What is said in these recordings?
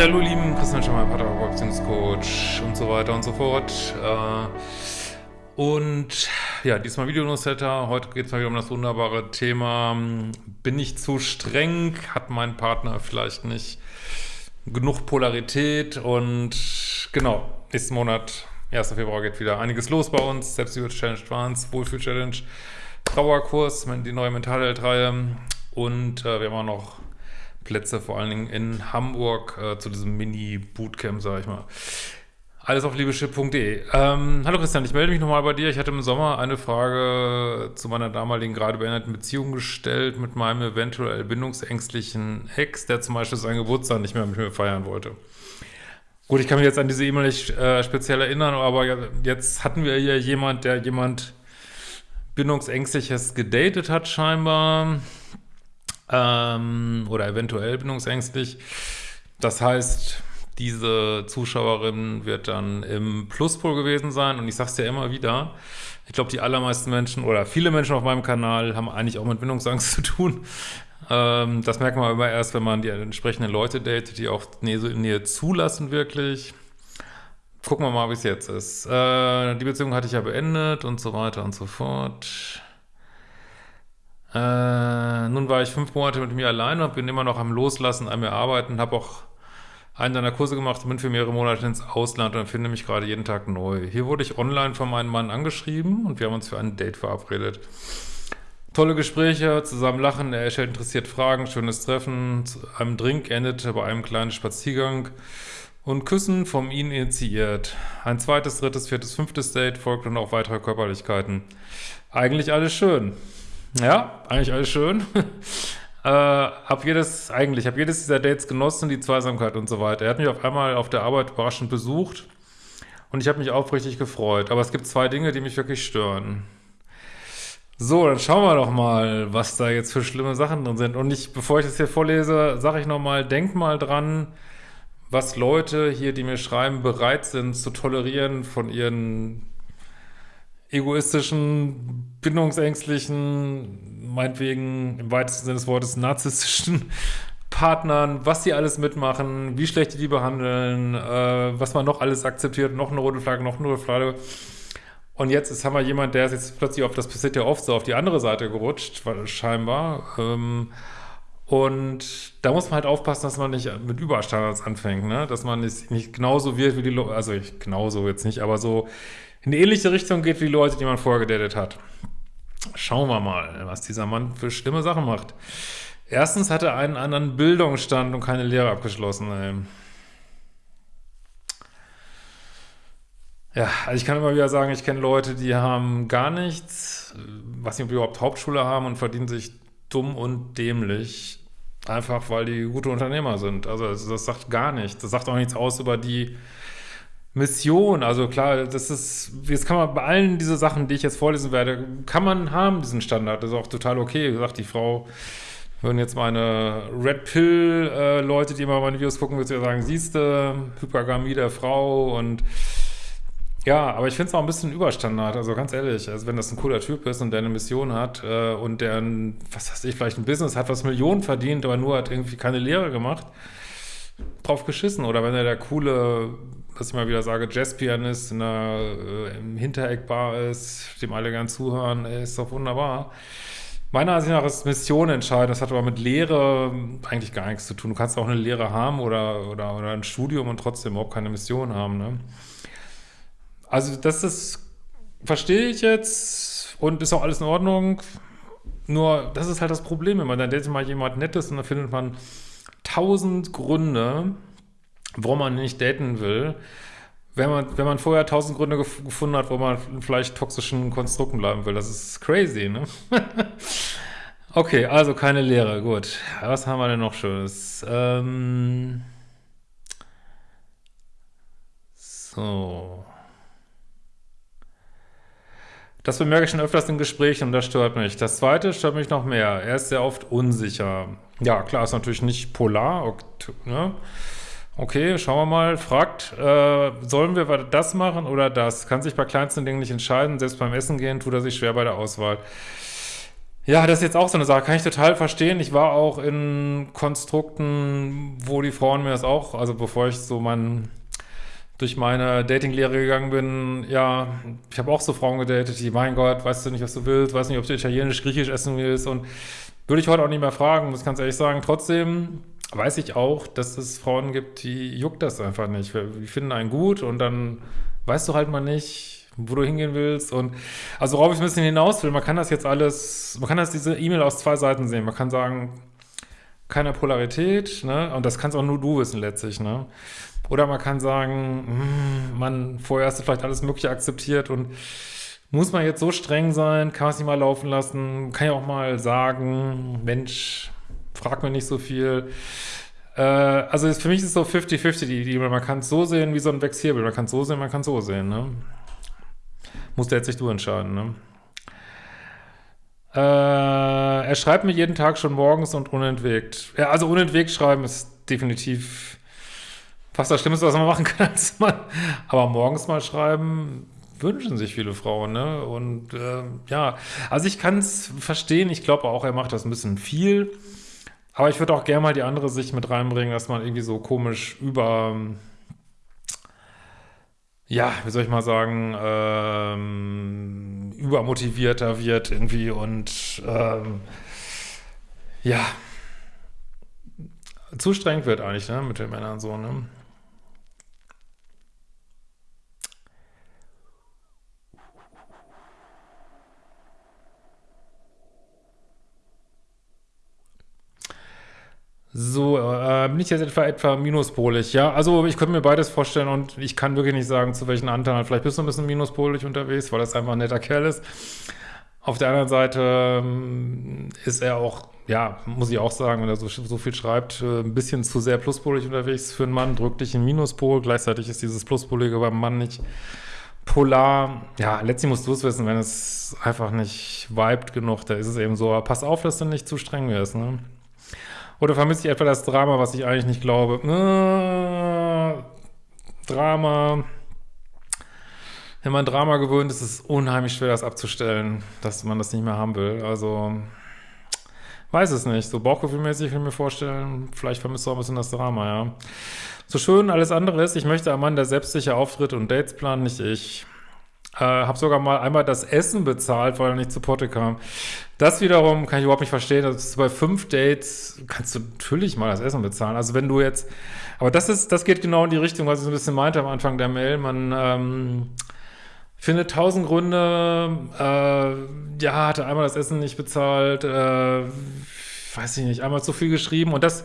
Ja, hallo lieben, Christian Schemmer, Pater, Beziehungscoach und so weiter und so fort. Äh, und ja, diesmal Video-Newsletter. Heute geht es mal wieder um das wunderbare Thema, bin ich zu streng? Hat mein Partner vielleicht nicht genug Polarität? Und genau, nächsten Monat, 1. Februar, geht wieder einiges los bei uns. Selbstliebe-Challenge Trans, Wohlfühl-Challenge, Trauerkurs, die neue Mentalheld-Reihe. Und äh, wir haben auch noch Plätze, vor allen Dingen in Hamburg, äh, zu diesem Mini-Bootcamp, sag ich mal. Alles auf liebeschip.de. Ähm, hallo Christian, ich melde mich nochmal bei dir. Ich hatte im Sommer eine Frage zu meiner damaligen gerade beendeten Beziehung gestellt mit meinem eventuell bindungsängstlichen Ex, der zum Beispiel seinen Geburtstag nicht mehr mit mir feiern wollte. Gut, ich kann mich jetzt an diese E-Mail nicht äh, speziell erinnern, aber jetzt hatten wir hier jemand, der jemand bindungsängstliches gedatet hat scheinbar ähm, oder eventuell bindungsängstlich. Das heißt, diese Zuschauerin wird dann im Pluspol gewesen sein und ich sage es ja immer wieder, ich glaube, die allermeisten Menschen oder viele Menschen auf meinem Kanal haben eigentlich auch mit Bindungsangst zu tun. Ähm, das merkt man immer erst, wenn man die entsprechenden Leute datet, die auch Nähe zulassen wirklich. Gucken wir mal, wie es jetzt ist. Äh, die Beziehung hatte ich ja beendet und so weiter und so fort. Äh, nun war ich fünf Monate mit mir alleine und bin immer noch am Loslassen, an mir arbeiten, habe auch einen deiner Kurse gemacht und bin für mehrere Monate ins Ausland und finde mich gerade jeden Tag neu. Hier wurde ich online von meinem Mann angeschrieben und wir haben uns für ein Date verabredet. Tolle Gespräche, zusammen lachen, er stellt interessiert Fragen, schönes Treffen, zu einem Drink endete bei einem kleinen Spaziergang und Küssen vom ihn initiiert. Ein zweites, drittes, viertes, fünftes Date folgt und auch weitere Körperlichkeiten. Eigentlich alles schön. Ja, eigentlich alles schön. äh, hab jedes, eigentlich, hab jedes dieser Dates genossen, die Zweisamkeit und so weiter. Er hat mich auf einmal auf der Arbeit überraschend besucht und ich habe mich aufrichtig gefreut. Aber es gibt zwei Dinge, die mich wirklich stören. So, dann schauen wir doch mal, was da jetzt für schlimme Sachen drin sind. Und ich, bevor ich das hier vorlese, sage ich nochmal, denk mal dran, was Leute hier, die mir schreiben, bereit sind zu tolerieren von ihren egoistischen, bindungsängstlichen, meinetwegen im weitesten Sinne des Wortes narzisstischen Partnern, was die alles mitmachen, wie schlecht die die behandeln, äh, was man noch alles akzeptiert, noch eine rote Flagge, noch eine rote Flagge. Und jetzt ist, haben wir jemand, der ist jetzt plötzlich auf, das passiert ja oft so, auf die andere Seite gerutscht, scheinbar. Ähm, und da muss man halt aufpassen, dass man nicht mit Überstandards anfängt, ne? Dass man nicht, nicht genauso wird wie die Leute, also ich, genauso jetzt nicht, aber so in eine ähnliche Richtung geht wie Leute, die man vorher gedatet hat. Schauen wir mal, was dieser Mann für schlimme Sachen macht. Erstens hat er einen anderen Bildungsstand und keine Lehre abgeschlossen. Ey. Ja, also ich kann immer wieder sagen, ich kenne Leute, die haben gar nichts, was die überhaupt Hauptschule haben und verdienen sich dumm und dämlich, einfach weil die gute Unternehmer sind. Also das sagt gar nichts. Das sagt auch nichts aus über die Mission, also klar, das ist, jetzt kann man bei allen diese Sachen, die ich jetzt vorlesen werde, kann man haben, diesen Standard, das ist auch total okay, wie gesagt, die Frau, würden jetzt meine Red Pill-Leute, äh, die immer meine Videos gucken, würde ja sagen, siehste, Hypergamie der Frau und ja, aber ich finde es auch ein bisschen Überstandard, also ganz ehrlich, also wenn das ein cooler Typ ist und der eine Mission hat äh, und der, ein, was weiß ich, vielleicht ein Business hat, was Millionen verdient, aber nur hat irgendwie keine Lehre gemacht, drauf geschissen. Oder wenn er der coole was ich mal wieder sage, Jazzpianist in der, äh, im Hintereckbar ist, dem alle gern zuhören, ey, ist doch wunderbar. Meiner Ansicht nach ist Mission entscheidend. Das hat aber mit Lehre eigentlich gar nichts zu tun. Du kannst auch eine Lehre haben oder, oder, oder ein Studium und trotzdem überhaupt keine Mission haben. Ne? Also das ist, verstehe ich jetzt und ist auch alles in Ordnung. Nur, das ist halt das Problem, wenn man dann datet mal jemand Nettes und dann findet man tausend Gründe, warum man nicht daten will, wenn man, wenn man vorher tausend Gründe gef gefunden hat, wo man vielleicht toxischen Konstrukten bleiben will. Das ist crazy, ne? okay, also keine Lehre, gut. Was haben wir denn noch Schönes? Ähm so. Das bemerke ich schon öfters in Gesprächen und das stört mich. Das zweite stört mich noch mehr. Er ist sehr oft unsicher. Ja, klar, ist natürlich nicht polar, ne? Okay, schauen wir mal. Fragt, äh, sollen wir das machen oder das? Kann sich bei kleinsten Dingen nicht entscheiden. Selbst beim Essen gehen tut er sich schwer bei der Auswahl. Ja, das ist jetzt auch so eine Sache, kann ich total verstehen. Ich war auch in Konstrukten, wo die Frauen mir das auch, also bevor ich so mein, durch meine Datinglehre gegangen bin, ja, ich habe auch so Frauen gedatet, die, mein Gott, weißt du nicht, was du willst, weißt nicht, ob du italienisch, griechisch essen willst und würde ich heute auch nicht mehr fragen, muss ich ganz ehrlich sagen. Trotzdem weiß ich auch, dass es Frauen gibt, die juckt das einfach nicht. Die finden einen gut und dann weißt du halt mal nicht, wo du hingehen willst. Und also worauf ich ein bisschen hinaus will, man kann das jetzt alles, man kann das diese E-Mail aus zwei Seiten sehen. Man kann sagen, keine Polarität, ne? Und das kannst auch nur du wissen letztlich, ne? Oder man kann sagen, hm, man, vorher hast du vielleicht alles Mögliche akzeptiert und muss man jetzt so streng sein, kann man es nicht mal laufen lassen, kann ja auch mal sagen, Mensch, frag mir nicht so viel. Äh, also für mich ist es so 50-50 die Idee, man kann es so sehen wie so ein Vexierbel, man kann es so sehen, man kann es so sehen, ne? Musst jetzt nicht du entscheiden, ne? Äh, er schreibt mir jeden Tag schon morgens und unentwegt. Ja, also unentwegt schreiben ist definitiv fast das Schlimmste, was man machen kann. Aber morgens mal schreiben wünschen sich viele Frauen, ne? Und äh, ja, also ich kann es verstehen. Ich glaube auch, er macht das ein bisschen viel. Aber ich würde auch gerne mal die andere Sicht mit reinbringen, dass man irgendwie so komisch über ja, wie soll ich mal sagen, ähm, übermotivierter wird irgendwie und ähm, ja, zu streng wird eigentlich, ne, mit den Männern so, ne. So, äh, bin ich jetzt etwa, etwa minuspolig, ja? Also ich könnte mir beides vorstellen und ich kann wirklich nicht sagen, zu welchen Anteilen. Vielleicht bist du ein bisschen minuspolig unterwegs, weil das einfach ein netter Kerl ist. Auf der anderen Seite ähm, ist er auch, ja, muss ich auch sagen, wenn er so, so viel schreibt, äh, ein bisschen zu sehr pluspolig unterwegs für einen Mann, drückt dich in Minuspol. Gleichzeitig ist dieses Pluspolige beim Mann nicht polar. Ja, letztlich musst du es wissen, wenn es einfach nicht vibet genug, da ist es eben so. Pass auf, dass du nicht zu streng wirst, ne? Oder vermisse ich etwa das Drama, was ich eigentlich nicht glaube? Äh, Drama. Wenn man Drama gewöhnt ist, ist es unheimlich schwer, das abzustellen, dass man das nicht mehr haben will. Also, weiß es nicht. So bauchgefühlmäßig kann ich mir vorstellen, vielleicht vermisst du auch ein bisschen das Drama, ja. So schön alles andere ist, ich möchte ein Mann, der selbstsicher auftritt und Dates planen, nicht ich. Äh, habe sogar mal einmal das Essen bezahlt, weil er nicht zu Potte kam. Das wiederum kann ich überhaupt nicht verstehen. Also bei fünf Dates kannst du natürlich mal das Essen bezahlen. Also wenn du jetzt, aber das ist, das geht genau in die Richtung, was ich so ein bisschen meinte am Anfang der Mail. Man ähm, findet tausend Gründe. Äh, ja, hatte einmal das Essen nicht bezahlt. Äh, weiß ich nicht, einmal zu viel geschrieben und das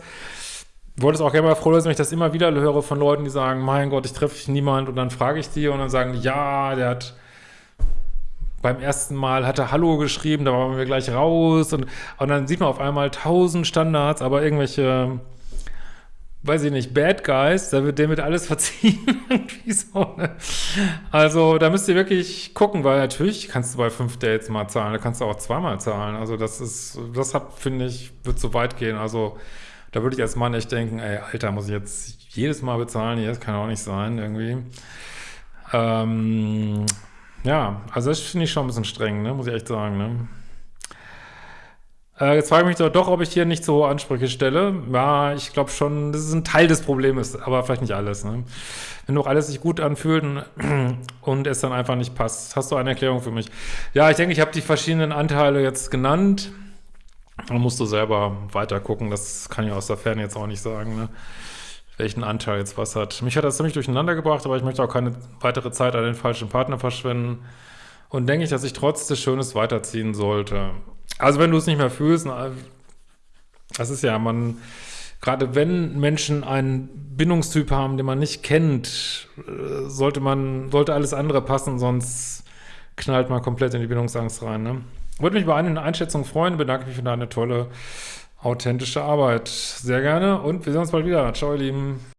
wollte es auch gerne mal froh, dass ich das immer wieder höre von Leuten, die sagen, mein Gott, ich treffe niemand und dann frage ich die und dann sagen ja, der hat beim ersten Mal hat er Hallo geschrieben, da waren wir gleich raus und, und dann sieht man auf einmal tausend Standards, aber irgendwelche, weiß ich nicht, Bad Guys, da wird dem mit alles verziehen. so, ne? Also da müsst ihr wirklich gucken, weil natürlich kannst du bei fünf Dates mal zahlen, da kannst du auch zweimal zahlen. Also das ist, das finde ich, wird zu weit gehen. Also da würde ich als Mann echt denken, ey, Alter, muss ich jetzt jedes Mal bezahlen? Das kann auch nicht sein, irgendwie. Ähm, ja, also das finde ich schon ein bisschen streng, ne? muss ich echt sagen. Ne? Äh, jetzt frage ich mich doch, ob ich hier nicht so hohe Ansprüche stelle. Ja, ich glaube schon, das ist ein Teil des Problems, aber vielleicht nicht alles. Ne? Wenn doch alles sich gut anfühlt und, und es dann einfach nicht passt. Hast du eine Erklärung für mich? Ja, ich denke, ich habe die verschiedenen Anteile jetzt genannt. Man musst du selber weiter gucken, das kann ich aus der Ferne jetzt auch nicht sagen, ne? welchen Anteil jetzt was hat. Mich hat das ziemlich durcheinander gebracht, aber ich möchte auch keine weitere Zeit an den falschen Partner verschwenden und denke ich, dass ich trotz des Schönes weiterziehen sollte. Also wenn du es nicht mehr fühlst, das ist ja, man, gerade wenn Menschen einen Bindungstyp haben, den man nicht kennt, äh, sollte man, sollte alles andere passen, sonst knallt man komplett in die Bindungsangst rein, ne? Würde mich über eine Einschätzung freuen, bedanke mich für deine tolle, authentische Arbeit. Sehr gerne und wir sehen uns bald wieder. Ciao, ihr Lieben.